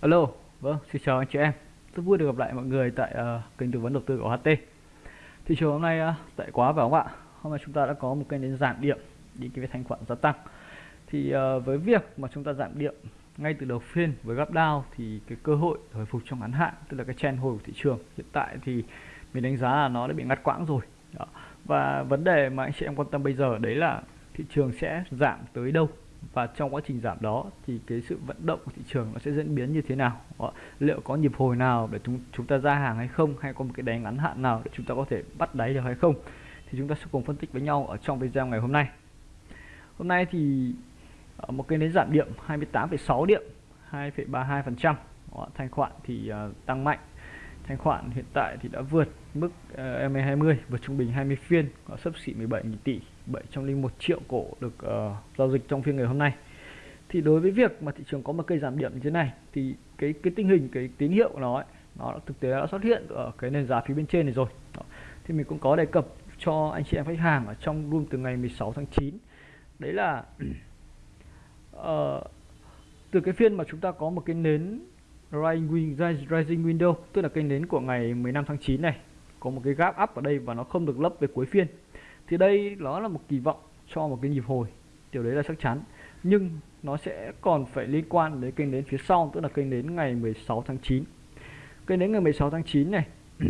Alo, vâng, xin chào anh chị em. Rất vui được gặp lại mọi người tại uh, kênh tư vấn đầu tư của HT. Thị trường hôm nay ờ, uh, tệ quá phải không ạ? Hôm nay chúng ta đã có một kênh đến giảm điểm đi cái thanh khoản gia tăng. Thì uh, với việc mà chúng ta giảm điểm ngay từ đầu phiên với gap down thì cái cơ hội hồi phục trong ngắn hạn tức là cái trend hồi của thị trường hiện tại thì mình đánh giá là nó đã bị ngắt quãng rồi. Đó. Và vấn đề mà anh chị em quan tâm bây giờ đấy là thị trường sẽ giảm tới đâu và trong quá trình giảm đó thì cái sự vận động của thị trường nó sẽ diễn biến như thế nào? Đó. liệu có nhịp hồi nào để chúng chúng ta ra hàng hay không? Hay có một cái đáy ngắn hạn nào để chúng ta có thể bắt đáy được hay không? Thì chúng ta sẽ cùng phân tích với nhau ở trong video ngày hôm nay. Hôm nay thì ờ, một cái nến giảm điểm 28,6 điểm 2,32 phần trăm. Thanh khoản thì uh, tăng mạnh. Thanh khoản hiện tại thì đã vượt mức ờ, uh, MA20 vượt trung bình 20 phiên có sấp xỉ 17.000 tỷ. 701 triệu cổ được uh, giao dịch trong phiên ngày hôm nay. Thì đối với việc mà thị trường có một cây giảm điểm như thế này thì cái cái tình hình cái tín hiệu của nó ấy, nó thực tế đã xuất hiện ở cái nền giá phía bên trên này rồi. Đó. thì mình cũng có đề cập cho anh chị em khách hàng ở trong room từ ngày 16 tháng 9 đấy là uh, từ cái phiên mà chúng ta có một cái nến rising, rising window tức là cái nến của ngày 15 tháng 9 này có một cái gap up ở đây và nó không được lấp về cuối phiên thì đây nó là một kỳ vọng cho một cái nhịp hồi điều đấy là chắc chắn. Nhưng nó sẽ còn phải liên quan đến kênh đến phía sau, tức là kênh đến ngày 16 tháng 9 kênh đến ngày 16 tháng 9 này,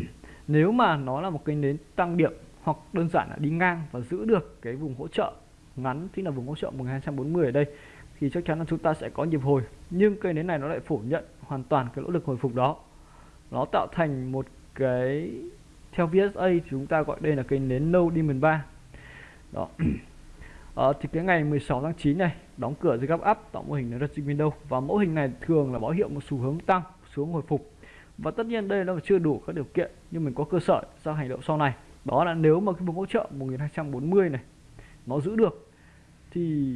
nếu mà nó là một kênh đến tăng điểm hoặc đơn giản là đi ngang và giữ được cái vùng hỗ trợ ngắn, tức là vùng hỗ trợ 1240 ở đây, thì chắc chắn là chúng ta sẽ có nhịp hồi. Nhưng cây nến này nó lại phủ nhận hoàn toàn cái nỗ lực hồi phục đó. Nó tạo thành một cái theo VSA thì chúng ta gọi đây là cây nến nâu Diamond 3 đó. À, thì cái ngày 16 tháng 9 này đóng cửa dưới gap up tạo mô hình là Rising Window và mẫu hình này thường là báo hiệu một xu hướng tăng xuống hồi phục. Và tất nhiên đây nó chưa đủ các điều kiện nhưng mình có cơ sở ra hành động sau này. Đó là nếu mà cái vùng hỗ trợ 1240 này nó giữ được thì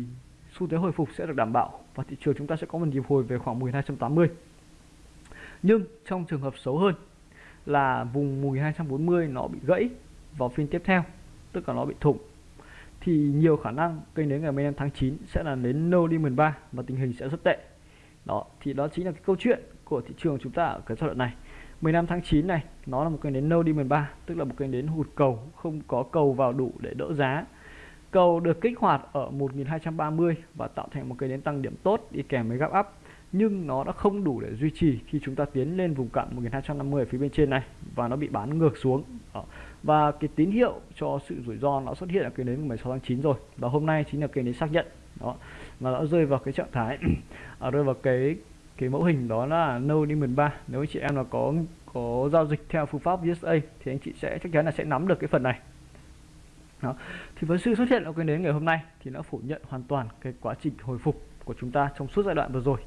xu thế hồi phục sẽ được đảm bảo. Và thị trường chúng ta sẽ có một nhịp hồi về khoảng 1280 nhưng trong trường hợp xấu hơn là vùng 1240 nó bị gãy vào phiên tiếp theo, tức là nó bị thủng. Thì nhiều khả năng kênh đến ngày 15 tháng 9 sẽ là đến no diamond 3 và tình hình sẽ rất tệ. Đó, thì đó chính là cái câu chuyện của thị trường chúng ta ở cái giai đoạn này. 15 tháng 9 này, nó là một kênh đến no diamond 3 tức là một kênh đến hụt cầu, không có cầu vào đủ để đỡ giá. Cầu được kích hoạt ở 1230 và tạo thành một kênh đến tăng điểm tốt đi kèm với gap up nhưng nó đã không đủ để duy trì khi chúng ta tiến lên vùng cạn 1250 ở phía bên trên này và nó bị bán ngược xuống. Đó. và cái tín hiệu cho sự rủi ro nó xuất hiện ở cái nến 16 tháng 9 rồi và hôm nay chính là cái nến xác nhận. Đó. Mà nó rơi vào cái trạng thái à, rơi vào cái cái mẫu hình đó là no diamond 3 nếu anh chị em là có có giao dịch theo phương pháp usa thì anh chị sẽ chắc chắn là sẽ nắm được cái phần này. Đó. thì với sự xuất hiện của cái nến ngày hôm nay thì nó phủ nhận hoàn toàn cái quá trình hồi phục của chúng ta trong suốt giai đoạn vừa rồi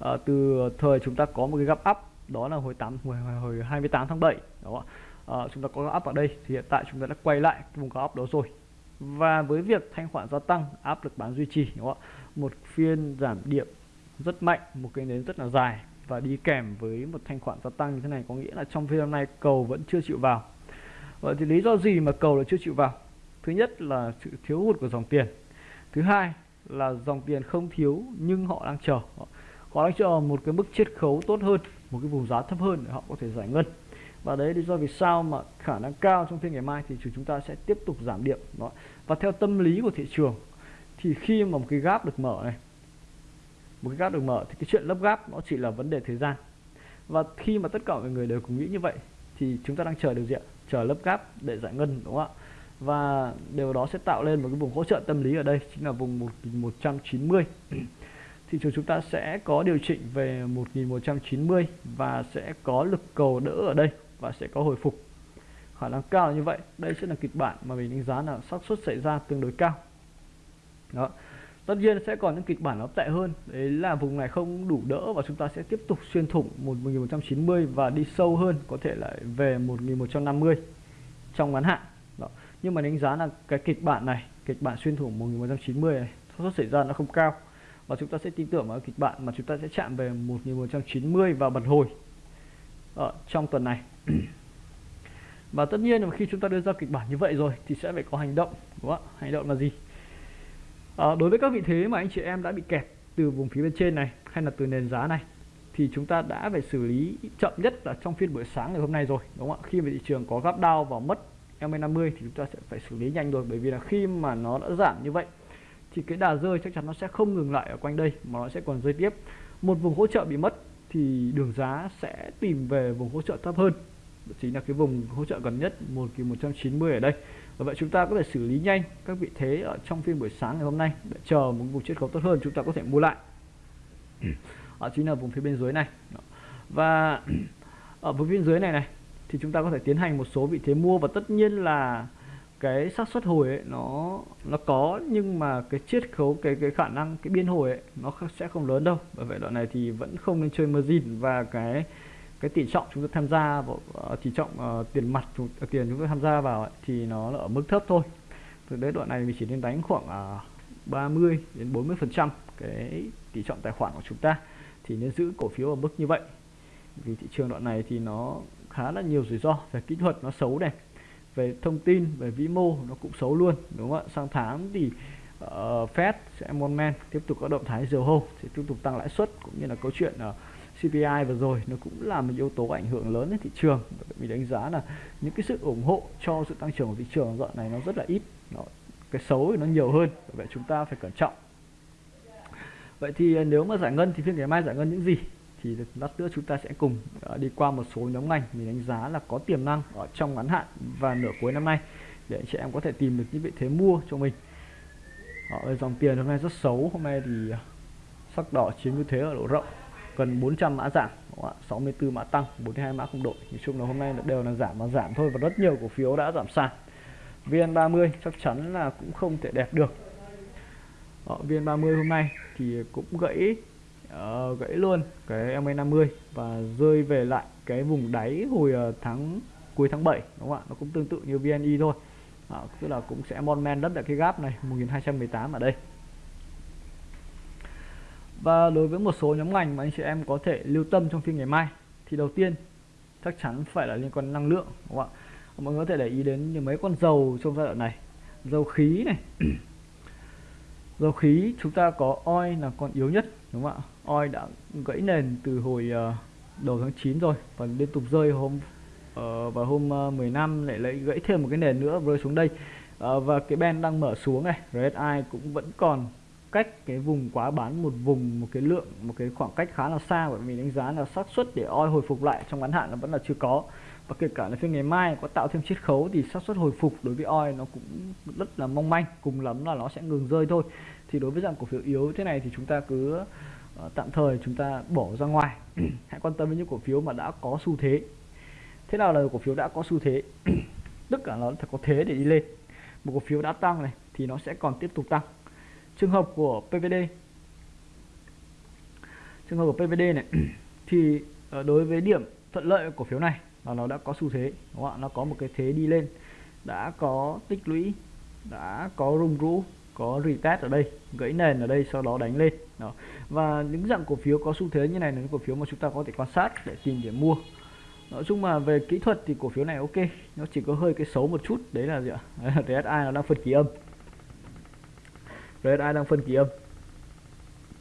à, từ thời chúng ta có một cái gấp up đó là hồi 8 hồi, hồi 28 tháng 7 đó à, chúng ta có gấp up ở đây thì hiện tại chúng ta đã quay lại cái vùng gap up đó rồi. Và với việc thanh khoản gia tăng áp lực bán duy trì đúng không? một phiên giảm điểm rất mạnh một cái nến rất là dài và đi kèm với một thanh khoản gia tăng như thế này có nghĩa là trong phiên hôm nay cầu vẫn chưa chịu vào. Vậy thì lý do gì mà cầu là chưa chịu vào? Thứ nhất là sự thiếu hụt của dòng tiền. Thứ hai là dòng tiền không thiếu nhưng họ đang chờ họ đang chờ một cái mức chiết khấu tốt hơn, một cái vùng giá thấp hơn để họ có thể giải ngân. Và đấy lý do vì sao mà khả năng cao trong phiên ngày mai thì chúng ta sẽ tiếp tục giảm điểm. Đó. Và theo tâm lý của thị trường, thì khi mà một cái gap được mở này, một cái gap được mở thì cái chuyện lấp gap nó chỉ là vấn đề thời gian. Và khi mà tất cả mọi người đều cùng nghĩ như vậy, thì chúng ta đang chờ điều gì ạ? Chờ lấp gap để giải ngân, đúng không ạ? Và điều đó sẽ tạo lên một cái vùng hỗ trợ tâm lý ở đây, chính là vùng 1190 thị trường chúng ta sẽ có điều chỉnh về 1190 và sẽ có lực cầu đỡ ở đây và sẽ có hồi phục. Khả năng cao là như vậy. Đây sẽ là kịch bản mà mình đánh giá là xác suất xảy ra tương đối cao. Đó. Tất nhiên sẽ còn những kịch bản nó tệ hơn. Đấy là vùng này không đủ đỡ và chúng ta sẽ tiếp tục xuyên thủng 1190 và đi sâu hơn, có thể lại về 1150 trong ngắn hạn. Đó. nhưng mà đánh giá là cái kịch bản này, kịch bản xuyên thủng 1190 này, xác suất xảy ra nó không cao và chúng ta sẽ tin tưởng vào kịch bản mà chúng ta sẽ chạm về 1190 và bật hồi ở trong tuần này. Và tất nhiên là khi chúng ta đưa ra kịch bản như vậy rồi thì sẽ phải có hành động đúng không ạ? Hành động là gì? À, đối với các vị thế mà anh chị em đã bị kẹt từ vùng phía bên trên này hay là từ nền giá này thì chúng ta đã phải xử lý chậm nhất là trong phiên buổi sáng ngày hôm nay rồi đúng không ạ? Khi mà thị trường có gap down và mất MA50 thì chúng ta sẽ phải xử lý nhanh rồi bởi vì là khi mà nó đã giảm như vậy thì cái đà rơi chắc chắn nó sẽ không ngừng lại ở quanh đây, mà nó sẽ còn rơi tiếp. Một vùng hỗ trợ bị mất thì đường giá sẽ tìm về vùng hỗ trợ thấp hơn. Đó chính là cái vùng hỗ trợ gần nhất, một kỳ 190 ở đây. Và vậy chúng ta có thể xử lý nhanh các vị thế ở trong phiên buổi sáng ngày hôm nay để chờ một vùng chiết khấu tốt hơn, chúng ta có thể mua lại. Ở chính là vùng phía bên dưới này. Và ở vùng phía bên dưới này này, thì chúng ta có thể tiến hành một số vị thế mua và tất nhiên là cái xác suất hồi ấy nó nó có nhưng mà cái chiết khấu cái cái khả năng cái biên hồi ấy nó sẽ không lớn đâu. Bởi vậy đoạn này thì vẫn không nên chơi margin. Và cái cái tỷ trọng chúng ta tham gia vào uh, tỷ trọng uh, tiền mặt chúng, uh, tiền chúng ta tham gia vào ấy, thì nó là ở mức thấp thôi. Từ đấy đoạn này mình chỉ nên đánh khoảng uh, 30 đến 40 phần trăm cái tỷ trọng tài khoản của chúng ta. Thì nên giữ cổ phiếu ở mức như vậy. Vì thị trường đoạn này thì nó khá là nhiều rủi ro về kỹ thuật nó xấu này về thông tin về vĩ mô nó cũng xấu luôn đúng không ạ? Sang tháng thì uh, Fed sẽ mon men tiếp tục có động thái dầu hô sẽ tiếp tục tăng lãi suất cũng như là câu chuyện ờ, uh, CPI vừa rồi nó cũng là một yếu tố ảnh hưởng lớn đến thị trường. Mình đánh giá là những cái sự ủng hộ cho sự tăng trưởng của thị trường đoạn này nó rất là ít nó, cái xấu thì nó nhiều hơn vậy chúng ta phải cẩn trọng. Vậy thì ờ, nếu mà giải ngân thì phiên ngày mai giải ngân những gì? Thì lát nữa chúng ta sẽ cùng ờ, đi qua một số nhóm ngành mình đánh giá là có tiềm năng ở trong ngắn hạn và nửa cuối năm nay để anh chị em có thể tìm được những vị thế mua cho mình. Ở dòng tiền hôm nay rất xấu, hôm nay thì ờ, sắc đỏ chiếm ưu thế ở độ rộng, gần 400 mã giảm 64 mã tăng 42 mã không đổi. Nói chung là hôm nay đều là giảm mà giảm thôi và rất nhiều cổ phiếu đã giảm sàn. VN30 chắc chắn là cũng không thể đẹp được. Ở VN30 hôm nay thì cũng gãy uh, gãy luôn cái MA50 và rơi về lại cái vùng đáy hồi ờ, tháng cuối tháng 7 đúng không ạ? Nó cũng tương tự như VNI thôi. À, tức là cũng sẽ mon men đất tại cái gap này 1218 ở đây. Và đối với một số nhóm ngành mà anh chị em có thể lưu tâm trong phiên ngày mai thì đầu tiên chắc chắn phải là liên quan đến năng lượng đúng không ạ? Mọi người có thể để ý đến những mấy con dầu trong giai đoạn này. Dầu khí này dầu khí chúng ta có oi là con yếu nhất đúng không ạ? Oi đã gãy nền từ hồi uh, đầu tháng 9 rồi và liên tục rơi hôm ờ, uh, và hôm ờ, uh, 15 lại lấy gãy thêm một cái nền nữa rơi xuống đây. Uh, và cái ben đang mở xuống này RSI cũng vẫn còn cách cái vùng quá bán một vùng một cái lượng một cái khoảng cách khá là xa bởi vì đánh giá là xác suất để oi hồi phục lại trong ngắn hạn là vẫn là chưa có và kể cả là phiên ngày mai có tạo thêm chiết khấu thì xác suất hồi phục đối với oi nó cũng rất là mong manh cùng lắm là nó sẽ ngừng rơi thôi. Thì đối với dạng cổ phiếu yếu thế này thì chúng ta cứ uh, tạm thời chúng ta bỏ ra ngoài. Hãy quan tâm đến những cổ phiếu mà đã có xu thế. Thế nào là cổ phiếu đã có xu thế? Tất cả nó phải có thế để đi lên. Một cổ phiếu đã tăng này thì nó sẽ còn tiếp tục tăng. Trường hợp của PVD trường hợp của PVD này thì ờ, đối với điểm thuận lợi của cổ phiếu này là nó đã có xu thế, đúng không ạ? Nó có một cái thế đi lên. Đã có tích lũy, đã có rung rũ, có retest ở đây, gãy nền ở đây, sau đó đánh lên. Đó. và những dạng cổ phiếu có xu thế như này là những cổ phiếu mà chúng ta có thể quan sát để tìm điểm mua. Nói chung mà về kỹ thuật thì cổ phiếu này ok, nó chỉ có hơi cái xấu một chút, đấy là gì ạ? RSI nó đang phân kỳ âm. RSI đang phân kỳ âm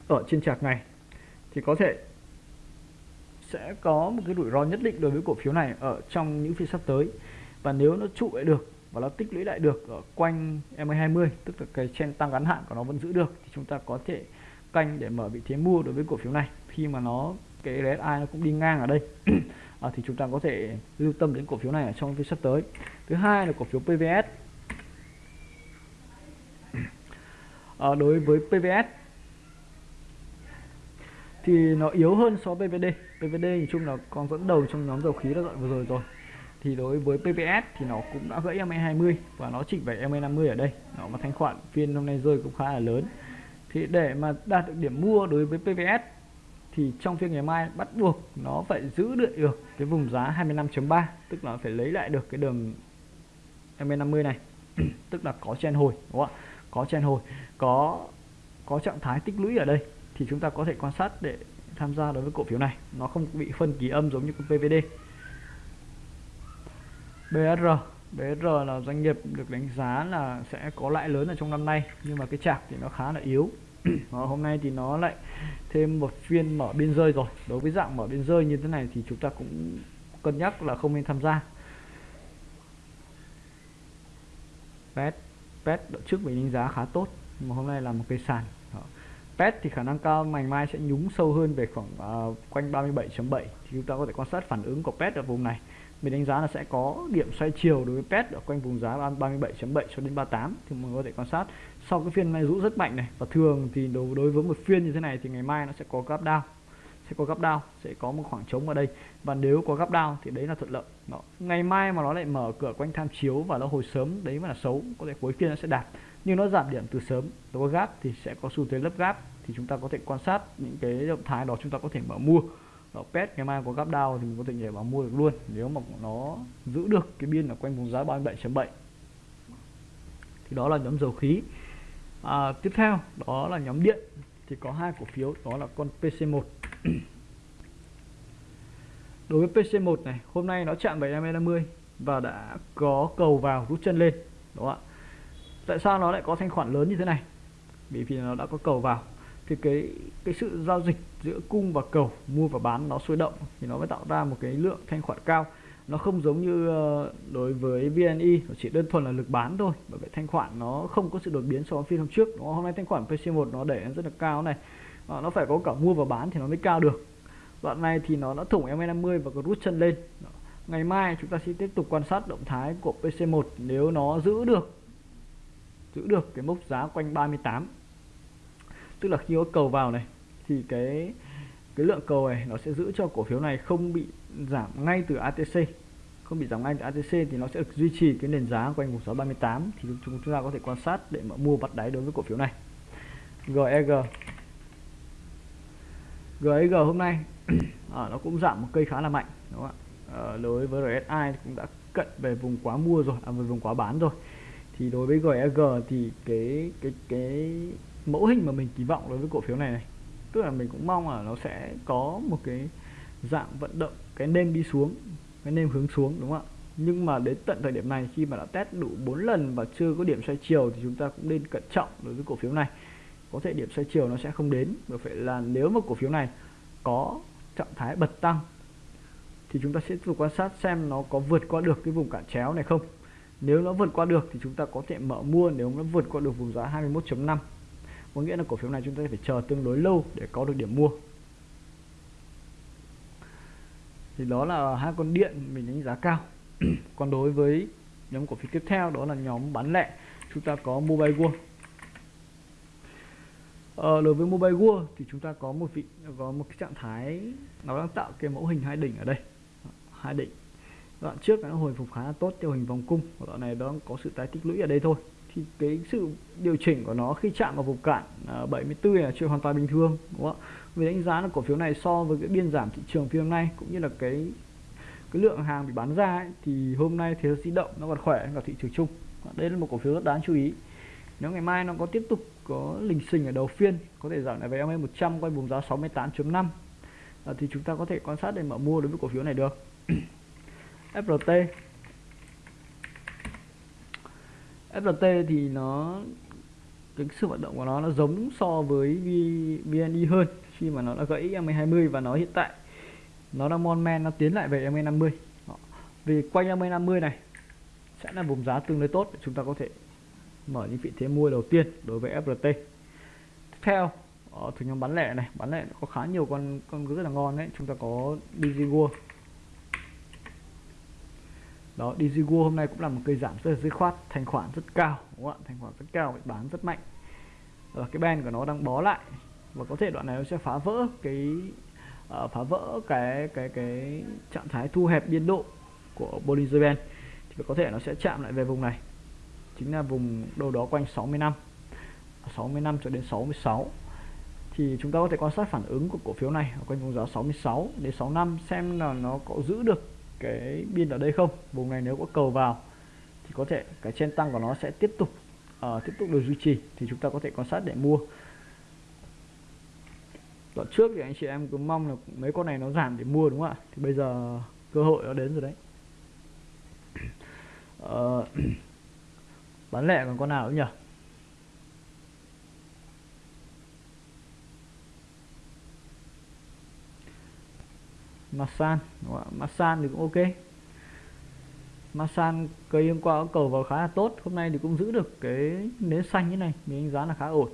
ở trên chart này. Thì có thể sẽ có một cái rủi ro nhất định đối với cổ phiếu này ở trong những phiên sắp tới. Và nếu nó trụ lại được và nó tích lũy lại được ở quanh MA20 tức là cái trend tăng ngắn hạn của nó vẫn giữ được thì chúng ta có thể canh để mở vị thế mua đối với cổ phiếu này. Khi mà nó cái RSI nó cũng đi ngang ở đây à, thì chúng ta có thể lưu tâm đến cổ phiếu này ở trong phiên sắp tới. Thứ hai là cổ phiếu PVS à, đối với PVS thì nó yếu hơn so với PVD PVD thì chung là còn dẫn đầu trong nhóm dầu khí đã dọn vừa rồi rồi. Thì đối với PPS thì nó cũng đã gãy MA20 và nó chỉnh về MA50 ở đây. Nó mà thanh khoản phiên hôm nay rơi cũng khá là lớn. Thì để mà đạt được điểm mua đối với PPS thì trong phiên ngày mai bắt buộc nó phải giữ được được cái vùng giá 25.3 tức là phải lấy lại được cái đường MA50 này. Tức là có chen hồi, đúng không ạ? Có chen hồi, có có trạng thái tích lũy ở đây. Thì chúng ta có thể quan sát để tham gia đối với cổ phiếu này. Nó không bị phân kỳ âm giống như con PVD BR BR là doanh nghiệp được đánh giá là sẽ có lãi lớn ở trong năm nay, nhưng mà cái chạc thì nó khá là yếu. Và hôm nay thì nó lại thêm một phiên mở biên rơi rồi. Đối với dạng mở biên rơi như thế này thì chúng ta cũng cân nhắc là không nên tham gia. Pet pet trước mình đánh giá khá tốt mà hôm nay là một cây sàn pet thì khả năng cao ngày mai sẽ nhúng sâu hơn về khoảng uh, quanh 37.7 thì chúng ta có thể quan sát phản ứng của pet ở vùng này. Mình đánh giá là sẽ có điểm xoay chiều đối với pet ở quanh vùng giá 37.7 cho đến 38 thì mình có thể quan sát sau cái phiên này rũ rất mạnh này. Và thường thì đối, đối với một phiên như thế này thì ngày mai nó sẽ có gap down sẽ có gap down sẽ có một khoảng trống ở đây. Và nếu có gap down thì đấy là thuận lợi. Đó. ngày mai mà nó lại mở cửa quanh tham chiếu và nó hồi sớm đấy mà là xấu. Có thể cuối phiên nó sẽ đạt nhưng nó giảm điểm từ sớm. Nó có gap thì sẽ có xu thế lấp gap thì chúng ta có thể quan sát những cái động thái đó chúng ta có thể mở mua. Đó, pet ngày mai có gap down thì mình có thể nhảy vào mua được luôn. Nếu mà nó giữ được cái biên ở quanh vùng giá 37.7 thì đó là nhóm dầu khí. À, tiếp theo đó là nhóm điện. Thì có hai cổ phiếu đó là con PC1 đối với PC1 này hôm nay nó chạm 750 và đã có cầu vào rút chân lên. Đúng không ạ tại sao nó lại có thanh khoản lớn như thế này? Bởi vì nó đã có cầu vào, thì cái cái sự giao dịch giữa cung và cầu, mua và bán nó sôi động, thì nó mới tạo ra một cái lượng thanh khoản cao. Nó không giống như ờ, đối với VNI chỉ đơn thuần là lực bán thôi, bởi vậy thanh khoản nó không có sự đột biến so với phiên hôm trước. Hôm nay thanh khoản PC1 nó đẩy rất là cao này. Ờ, nó phải có cả mua và bán thì nó mới cao được. Đoạn này thì nó đã thủng MA50 và có rút chân lên. Ngày mai chúng ta sẽ tiếp tục quan sát động thái của PC1 nếu nó giữ được giữ được cái mốc giá quanh 38 tức là khi có cầu vào này thì cái cái lượng cầu này nó sẽ giữ cho cổ phiếu này không bị giảm ngay từ ATC không bị giảm ngay từ ATC thì nó sẽ được duy trì cái nền giá quanh vùng 638 thì chúng ta có thể quan sát để mà mua bắt đáy đối với cổ phiếu này. GEG GEG hôm nay à, nó cũng giảm một cây khá là mạnh đúng không ạ? À, đối với RSI cũng đã cận về vùng quá mua rồi à, về vùng quá bán rồi thì đối với GEG thì cái cái cái mẫu hình mà mình kỳ vọng đối với cổ phiếu này này, tức là mình cũng mong là nó sẽ có một cái dạng vận động, cái nêm đi xuống, cái nêm hướng xuống, đúng không ạ? Nhưng mà đến tận thời điểm này, khi mà đã test đủ 4 lần và chưa có điểm xoay chiều thì chúng ta cũng nên cẩn trọng đối với cổ phiếu này. Có thể điểm xoay chiều nó sẽ không đến và phải là nếu mà cổ phiếu này có trạng thái bật tăng thì chúng ta sẽ tiếp tục quan sát xem nó có vượt qua được cái vùng cản chéo này không nếu nó vượt qua được thì chúng ta có thể mở mua nếu nó vượt qua được vùng giá 21.5 có nghĩa là cổ phiếu này chúng ta phải chờ tương đối lâu để có được điểm mua. Thì đó là hai con điện mình đánh giá cao. Còn đối với nhóm cổ phiếu tiếp theo đó là nhóm bán lẻ chúng ta có mobile world. Ờ, đối với mobile world thì chúng ta có một vị có một cái trạng thái nó đang tạo cái mẫu hình hai đỉnh ở đây. Hai đỉnh đoạn trước nó hồi phục khá là tốt theo hình vòng cung và đoạn này nó có sự tái tích lũy ở đây thôi. Thì cái sự điều chỉnh của nó khi chạm vào vùng cản 74 à, là chuyện hoàn toàn bình thường đúng không ạ? Vì đánh giá là cổ phiếu này so với cái biên giảm thị trường phiên hôm nay cũng như là cái cái lượng hàng bị bán ra ấy, thì hôm nay thế giới di động nó còn khỏe hơn cả thị trường chung. Đây là một cổ phiếu rất đáng chú ý. Nếu ngày mai nó có tiếp tục có lình xình ở đầu phiên có thể giảm lại về MA 100 quanh vùng giá 68.5 à, thì chúng ta có thể quan sát để mở mua đối với cổ phiếu này được. FRT FRT thì nó, cái sự vận động của nó nó giống so với VND hơn khi mà nó đã gãy MA20 và nó hiện tại. Nó đang mon men, nó tiến lại về MA50 vì quanh MA50 này sẽ là vùng giá tương đối tốt để chúng ta có thể mở những vị thế mua đầu tiên đối với FRT tiếp theo, ở từ nhóm bán lẻ này, bán lẻ có khá nhiều con con rất là ngon đấy. Chúng ta có DigiWorld đó DigiWorld hôm nay cũng là một cây giảm rất là dứt khoát thanh khoản rất cao đúng không ạ? Thanh khoản rất cao bị bán rất mạnh. Và cái ben của nó đang bó lại. Và có thể đoạn này nó sẽ phá vỡ cái uh, phá vỡ cái cái cái trạng thái thu hẹp biên độ của Bollinger Band. Thì có thể nó sẽ chạm lại về vùng này. Chính là vùng đâu đó quanh 65 65 cho đến 66 thì chúng ta có thể quan sát phản ứng của cổ phiếu này ở quanh vùng giá 66 đến 65 xem là nó có giữ được cái biên ở đây không? Vùng này nếu có cầu vào thì có thể cái trên tăng của nó sẽ tiếp tục uh, tiếp tục được duy trì thì chúng ta có thể quan sát để mua. Đoạn trước thì anh chị em cứ mong là mấy con này nó giảm để mua đúng không ạ? Thì bây giờ cơ hội nó đến rồi đấy. Uh, bán lẻ còn con nào nữa nhỉ? Masan Masan thì cũng ok. Masan cây hôm qua có cầu vào khá là tốt. Hôm nay thì cũng giữ được cái nến xanh như này mình đánh giá là khá ổn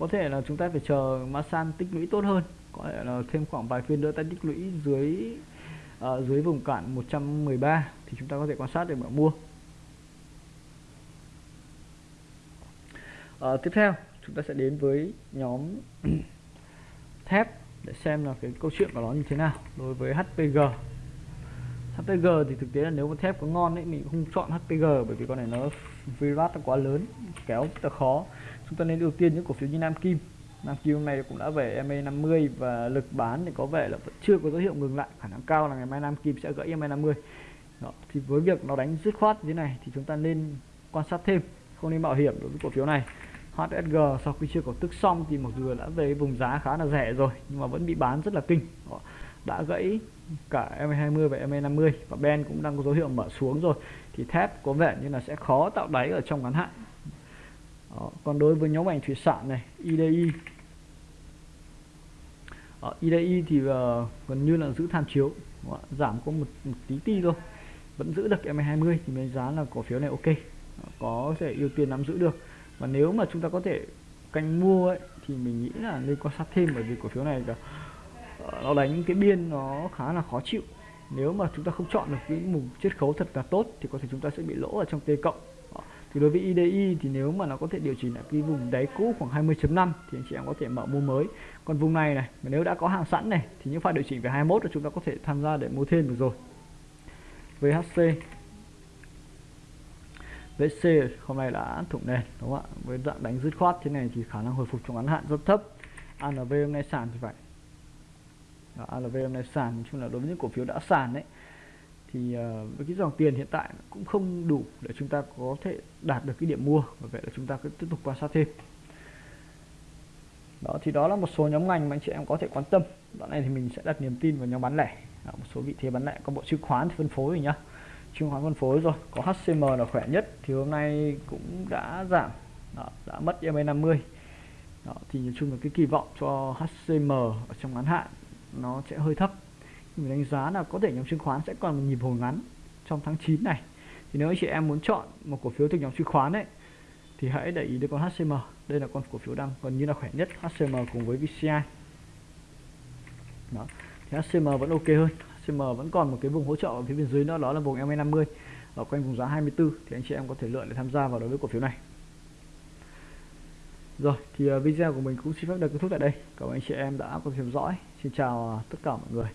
có thể là chúng ta phải chờ Masan tích lũy tốt hơn. Có thể là thêm khoảng vài phiên nữa ta tích lũy dưới uh, dưới vùng cản 113 thì chúng ta có thể quan sát để mà mua. Uh, tiếp theo chúng ta sẽ đến với nhóm thép để xem là cái câu chuyện của nó như thế nào đối với HPG HPG thì thực tế là nếu mà thép có ngon ấy, mình không chọn HPG bởi vì con này nó virat quá lớn, kéo rất là khó. Chúng ta nên ưu tiên những cổ phiếu như Nam Kim. Nam Kim hôm nay cũng đã về MA 50 và lực bán thì có vẻ là vẫn chưa có dấu hiệu ngừng lại. Khả năng cao là ngày mai Nam Kim sẽ gãy MA 50 Đó. thì với việc nó đánh dứt khoát như thế này thì chúng ta nên quan sát thêm, không nên mạo hiểm đối với cổ phiếu này. HSG sau khi chưa có tức xong thì mặc dù đã về vùng giá khá là rẻ rồi nhưng mà vẫn bị bán rất là kinh. Đã gãy cả MA20 và MA50 và Ben cũng đang có dấu hiệu mở xuống rồi. Thì thép có vẻ như là sẽ khó tạo đáy ở trong ngắn hạn. Đó. còn đối với nhóm ngành thủy sản này IDI ở IDI thì uh, gần như là giữ tham chiếu. Giảm có một, một tí ti thôi. Vẫn giữ được MA20 thì mình giá là cổ phiếu này ok. Có thể ưu tiên nắm giữ được và nếu mà chúng ta có thể canh mua ấy, thì mình nghĩ là nên quan sát thêm bởi vì cổ phiếu này là ờ, nó đánh cái biên nó khá là khó chịu. Nếu mà chúng ta không chọn được cái mục chiết khấu thật là tốt thì có thể chúng ta sẽ bị lỗ ở trong T cộng. Thì đối với IDI thì nếu mà nó có thể điều chỉnh lại cái vùng đáy cũ khoảng 20.5 thì anh chị em có thể mở mua mới. Còn vùng này này mà nếu đã có hàng sẵn này thì những pha điều chỉnh về 21 thì chúng ta có thể tham gia để mua thêm được rồi. VHC VC hôm nay đã thủng nền đúng không ạ? Với dạng đánh dứt khoát thế này thì khả năng hồi phục trong ngắn hạn rất thấp. ANV hôm nay sàn thì phải. Đó, ANV hôm nay sàn nói chung là đối với những cổ phiếu đã sàn đấy thì uh, với cái dòng tiền hiện tại cũng không đủ để chúng ta có thể đạt được cái điểm mua và vậy là chúng ta cứ tiếp tục quan sát thêm. Đó thì đó là một số nhóm ngành mà anh chị em có thể quan tâm. Đoạn này thì mình sẽ đặt niềm tin vào nhóm bán lẻ. Đó, một số vị thế bán lẻ có bộ chứng khoán thì phân phối rồi nhá chứng khoán phân phối rồi. Có HCM là khỏe nhất thì hôm nay cũng đã giảm. Đó, đã mất EMA 50 đó, thì nói chung là cái kỳ vọng cho HCM ở trong ngắn hạn nó sẽ hơi thấp. Mình đánh giá là có thể nhóm chứng khoán sẽ còn một nhịp hồi ngắn trong tháng 9 này. Thì nếu anh chị em muốn chọn một cổ phiếu thuộc nhóm chứng khoán đấy, thì hãy để ý đến con HCM đây là con cổ phiếu đang gần như là khỏe nhất HCM cùng với VCI đó thì HCM vẫn ok hơn. CM vẫn còn một cái vùng hỗ trợ ở phía bên dưới nữa, đó là vùng MA50 ở quanh vùng giá 24 thì anh chị em có thể lựa để tham gia vào đối với cổ phiếu này. Rồi, thì à, video của mình cũng xin phép được kết thúc tại đây. Cảm ơn anh chị em đã có theo dõi. Xin chào tất cả mọi người.